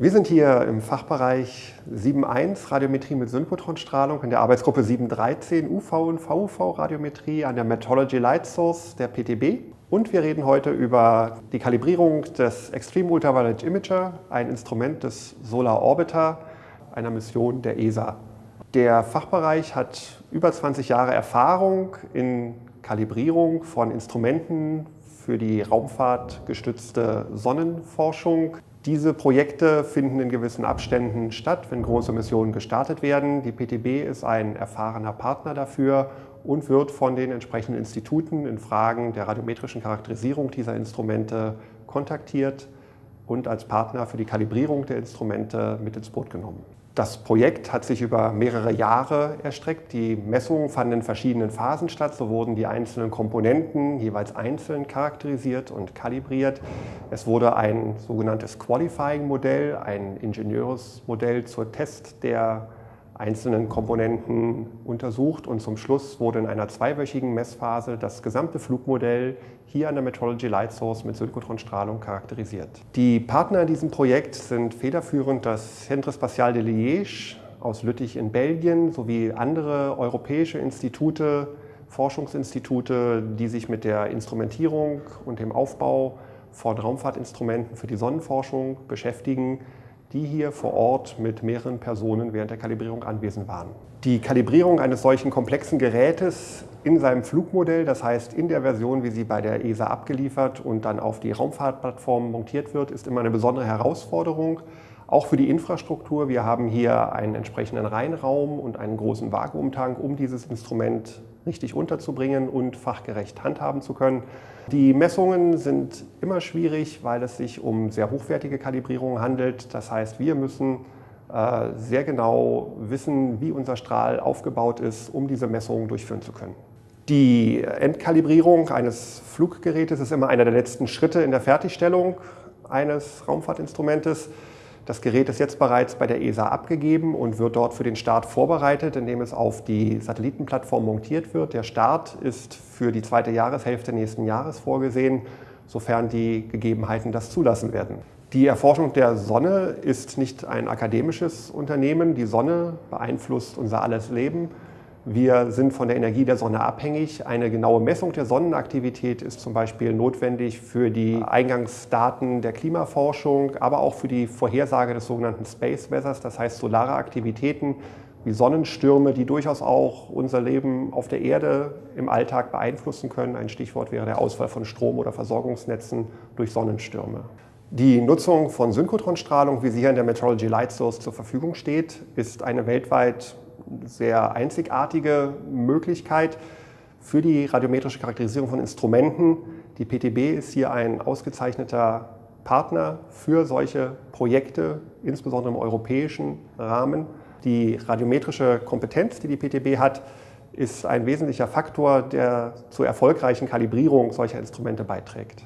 Wir sind hier im Fachbereich 7.1 Radiometrie mit Synchrotronstrahlung in der Arbeitsgruppe 7.13 UV und VUV Radiometrie an der Metrology Light Source der PTB. Und wir reden heute über die Kalibrierung des Extreme Ultraviolet Imager, ein Instrument des Solar Orbiter, einer Mission der ESA. Der Fachbereich hat über 20 Jahre Erfahrung in Kalibrierung von Instrumenten für die raumfahrtgestützte Sonnenforschung. Diese Projekte finden in gewissen Abständen statt, wenn große Missionen gestartet werden. Die PTB ist ein erfahrener Partner dafür und wird von den entsprechenden Instituten in Fragen der radiometrischen Charakterisierung dieser Instrumente kontaktiert und als Partner für die Kalibrierung der Instrumente mit ins Boot genommen. Das Projekt hat sich über mehrere Jahre erstreckt. Die Messungen fanden in verschiedenen Phasen statt. So wurden die einzelnen Komponenten jeweils einzeln charakterisiert und kalibriert. Es wurde ein sogenanntes Qualifying-Modell, ein Ingenieursmodell zur Test der einzelnen Komponenten untersucht und zum Schluss wurde in einer zweiwöchigen Messphase das gesamte Flugmodell hier an der Metrology Light Source mit Synchrotronstrahlung charakterisiert. Die Partner in diesem Projekt sind federführend das Centre Spatial de Liège aus Lüttich in Belgien sowie andere europäische Institute, Forschungsinstitute, die sich mit der Instrumentierung und dem Aufbau von Raumfahrtinstrumenten für die Sonnenforschung beschäftigen die hier vor Ort mit mehreren Personen während der Kalibrierung anwesend waren. Die Kalibrierung eines solchen komplexen Gerätes in seinem Flugmodell, das heißt in der Version, wie sie bei der ESA abgeliefert und dann auf die Raumfahrtplattform montiert wird, ist immer eine besondere Herausforderung. Auch für die Infrastruktur. Wir haben hier einen entsprechenden Reinraum und einen großen Vakuumtank, um dieses Instrument richtig unterzubringen und fachgerecht handhaben zu können. Die Messungen sind immer schwierig, weil es sich um sehr hochwertige Kalibrierungen handelt. Das heißt, wir müssen äh, sehr genau wissen, wie unser Strahl aufgebaut ist, um diese Messungen durchführen zu können. Die Endkalibrierung eines Fluggerätes ist immer einer der letzten Schritte in der Fertigstellung eines Raumfahrtinstrumentes. Das Gerät ist jetzt bereits bei der ESA abgegeben und wird dort für den Start vorbereitet, indem es auf die Satellitenplattform montiert wird. Der Start ist für die zweite Jahreshälfte nächsten Jahres vorgesehen, sofern die Gegebenheiten das zulassen werden. Die Erforschung der Sonne ist nicht ein akademisches Unternehmen. Die Sonne beeinflusst unser alles Leben. Wir sind von der Energie der Sonne abhängig. Eine genaue Messung der Sonnenaktivität ist zum Beispiel notwendig für die Eingangsdaten der Klimaforschung, aber auch für die Vorhersage des sogenannten Space Weathers, das heißt solare Aktivitäten wie Sonnenstürme, die durchaus auch unser Leben auf der Erde im Alltag beeinflussen können. Ein Stichwort wäre der Ausfall von Strom- oder Versorgungsnetzen durch Sonnenstürme. Die Nutzung von Synchrotronstrahlung, wie sie hier in der Metrology Light Source zur Verfügung steht, ist eine weltweit sehr einzigartige Möglichkeit für die radiometrische Charakterisierung von Instrumenten. Die PTB ist hier ein ausgezeichneter Partner für solche Projekte, insbesondere im europäischen Rahmen. Die radiometrische Kompetenz, die die PTB hat, ist ein wesentlicher Faktor, der zur erfolgreichen Kalibrierung solcher Instrumente beiträgt.